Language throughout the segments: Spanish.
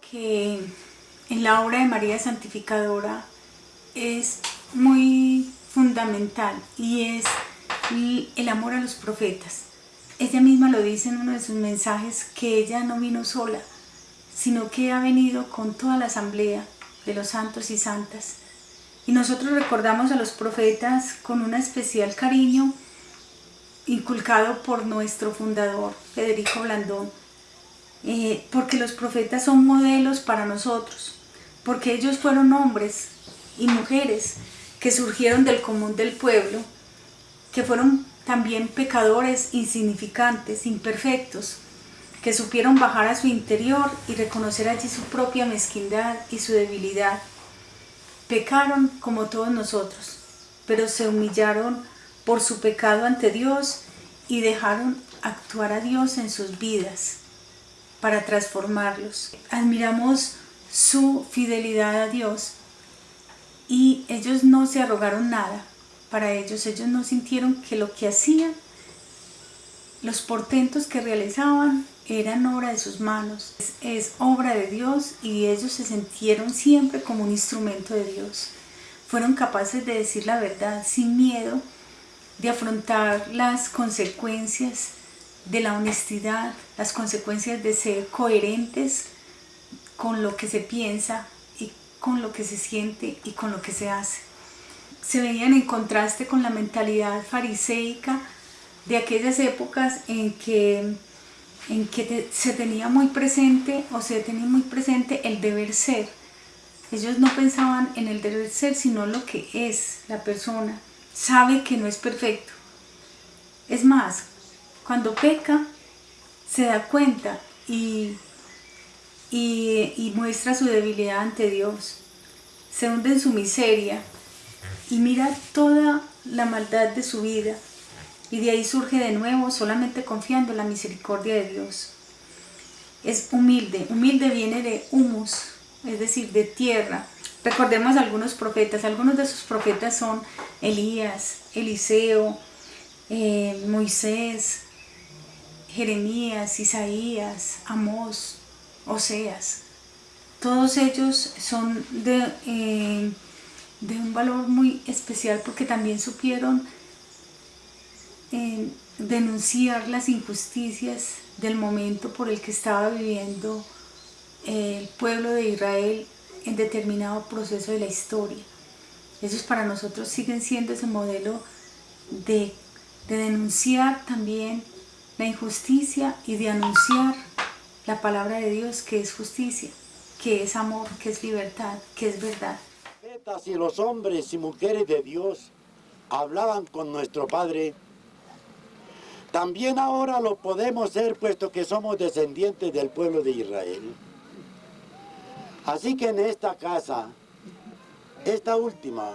Que en la obra de María Santificadora es muy fundamental y es el amor a los profetas. Ella misma lo dice en uno de sus mensajes que ella no vino sola, sino que ha venido con toda la asamblea de los santos y santas. Y nosotros recordamos a los profetas con un especial cariño inculcado por nuestro fundador, Federico Blandón, eh, porque los profetas son modelos para nosotros, porque ellos fueron hombres y mujeres que surgieron del común del pueblo, que fueron también pecadores insignificantes, imperfectos, que supieron bajar a su interior y reconocer allí su propia mezquindad y su debilidad. Pecaron como todos nosotros, pero se humillaron por su pecado ante Dios y dejaron actuar a Dios en sus vidas para transformarlos. Admiramos su fidelidad a Dios y ellos no se arrogaron nada para ellos. Ellos no sintieron que lo que hacían, los portentos que realizaban, eran obra de sus manos. Es, es obra de Dios y ellos se sintieron siempre como un instrumento de Dios. Fueron capaces de decir la verdad sin miedo, de afrontar las consecuencias de la honestidad, las consecuencias de ser coherentes con lo que se piensa y con lo que se siente y con lo que se hace. Se veían en contraste con la mentalidad fariseica de aquellas épocas en que, en que se tenía muy presente o se tenía muy presente el deber ser. Ellos no pensaban en el deber ser, sino lo que es la persona. Sabe que no es perfecto. Es más, cuando peca, se da cuenta y, y, muestra su debilidad ante Dios. Se hunde en su miseria y mira toda la maldad de su vida y de ahí surge de nuevo solamente confiando en la misericordia de Dios. Es humilde, humilde viene de humus, es decir, de tierra. Recordemos algunos profetas, algunos de esos profetas son Elías, Eliseo, eh, Moisés, Jeremías, Isaías, Amós, Oseas. Todos ellos son de, eh, de un valor muy especial porque también supieron eh, denunciar las injusticias del momento por el que estaba viviendo el pueblo de Israel en determinado proceso de la historia. Esos para nosotros siguen siendo ese modelo de, de denunciar también la injusticia y de anunciar la palabra de Dios que es justicia, que es amor, que es libertad, que es verdad. Y los hombres y mujeres de Dios hablaban con nuestro Padre, también ahora lo podemos ser puesto que somos descendientes del pueblo de Israel. Así que en esta casa, esta última,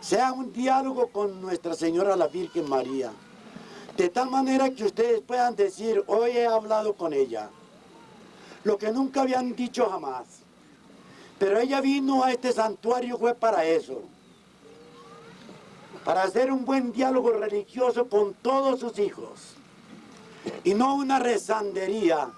sea un diálogo con Nuestra Señora la Virgen María, de tal manera que ustedes puedan decir, hoy he hablado con ella. Lo que nunca habían dicho jamás. Pero ella vino a este santuario fue para eso. Para hacer un buen diálogo religioso con todos sus hijos. Y no una rezandería,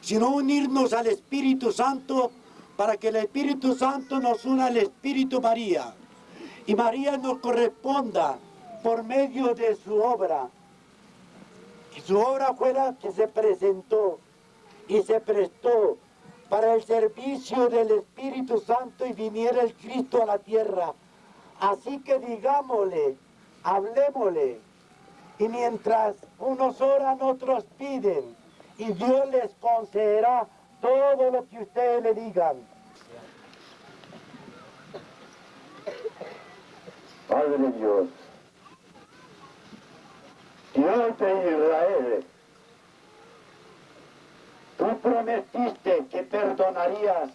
sino unirnos al Espíritu Santo para que el Espíritu Santo nos una al Espíritu María. Y María nos corresponda por medio de su obra su obra fue la que se presentó y se prestó para el servicio del Espíritu Santo y viniera el Cristo a la tierra. Así que digámosle, hablemosle, y mientras unos oran, otros piden, y Dios les concederá todo lo que ustedes le digan. Padre Dios, Dios de Israel, tú prometiste que perdonarías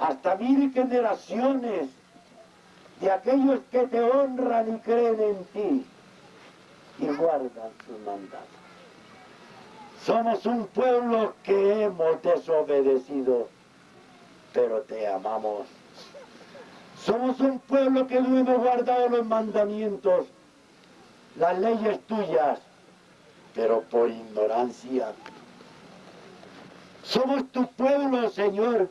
hasta mil generaciones de aquellos que te honran y creen en ti y guardan sus mandatos. Somos un pueblo que hemos desobedecido, pero te amamos. Somos un pueblo que no hemos guardado los mandamientos, las leyes tuyas, pero por ignorancia. Somos tu pueblo, Señor,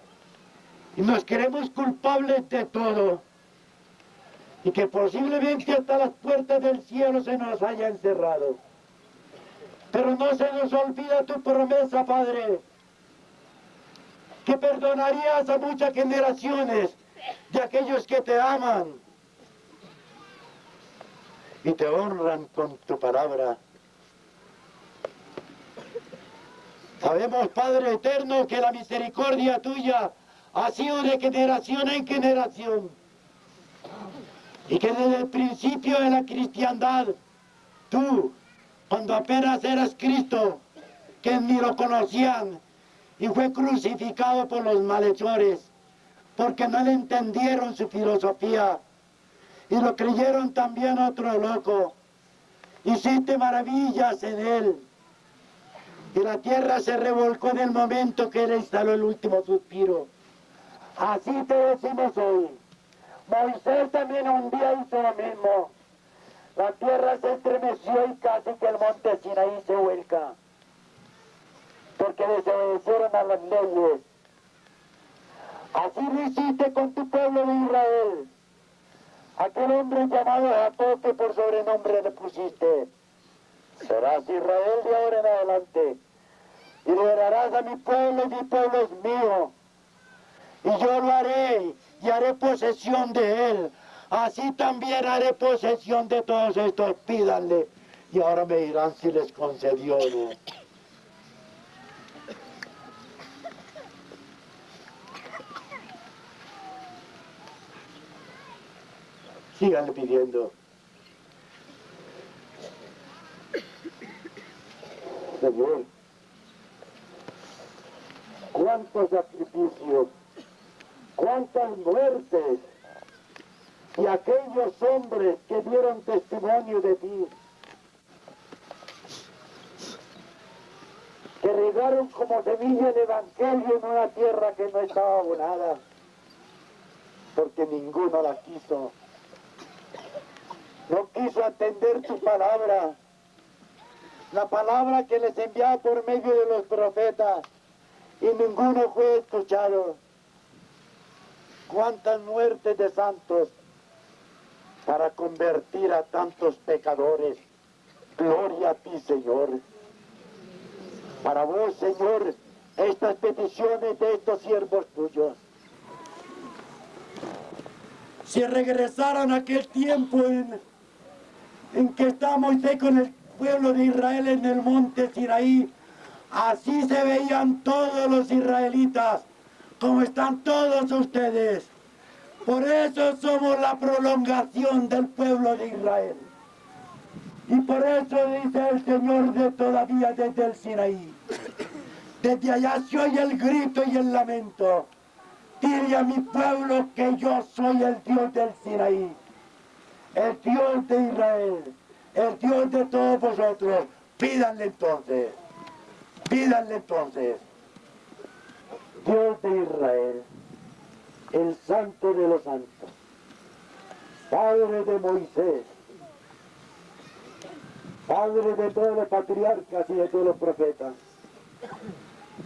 y nos queremos culpables de todo. Y que posiblemente hasta las puertas del cielo se nos haya encerrado. Pero no se nos olvida tu promesa, Padre, que perdonarías a muchas generaciones de aquellos que te aman y te honran con tu palabra. Sabemos, Padre eterno, que la misericordia tuya ha sido de generación en generación y que desde el principio de la cristiandad, tú, cuando apenas eras Cristo, que ni lo conocían, y fue crucificado por los malhechores, porque no le entendieron su filosofía, y lo creyeron también otro loco. Hiciste maravillas en él. Y la tierra se revolcó en el momento que él instaló el último suspiro. Así te decimos hoy. Moisés también un día hizo lo mismo. La tierra se estremeció y casi que el monte Sinaí se vuelca. Porque desobedecieron a las leyes. Así lo hiciste con tu pueblo de Israel. Aquel hombre llamado Jacob que por sobrenombre le pusiste. Serás Israel de ahora en adelante. Y liberarás a mi pueblo y mi pueblo es mío. Y yo lo haré y haré posesión de él. Así también haré posesión de todos estos. Pídanle. Y ahora me dirán si les concedió o no. Síganle pidiendo. Señor, cuántos sacrificios, cuántas muertes y aquellos hombres que dieron testimonio de ti, que regaron como semilla el Evangelio en una tierra que no estaba abonada, porque ninguno la quiso. No quiso atender tu palabra, la palabra que les enviaba por medio de los profetas, y ninguno fue escuchado. Cuántas muertes de santos para convertir a tantos pecadores. Gloria a ti, Señor. Para vos, Señor, estas peticiones de estos siervos tuyos. Si regresaran aquel tiempo en en que está Moisés con el pueblo de Israel en el monte Sinaí. Así se veían todos los israelitas, como están todos ustedes. Por eso somos la prolongación del pueblo de Israel. Y por eso dice el Señor de todavía desde el Sinaí. Desde allá se oye el grito y el lamento. Dile a mi pueblo que yo soy el Dios del Sinaí el Dios de Israel, el Dios de todos vosotros, pídanle entonces, pídanle entonces. Dios de Israel, el santo de los santos, Padre de Moisés, Padre de todos los patriarcas y de todos los profetas,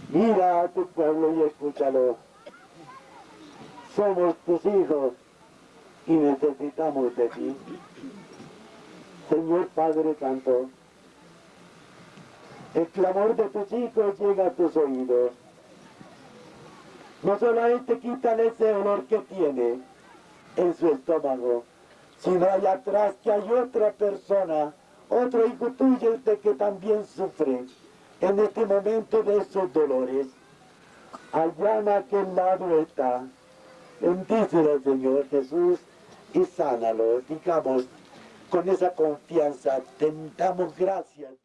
mira a tu pueblo y escúchalo. Somos tus hijos y necesitamos de ti. Señor Padre Santo, el clamor de tus hijos llega a tus oídos. No solamente quítale ese olor que tiene en su estómago, sino allá atrás que hay otra persona, otro hijo tuyo de que también sufre en este momento de esos dolores. Allá en aquel lado está. Bendícelo, Señor Jesús, y sánalo, digamos, con esa confianza, tentamos gracias.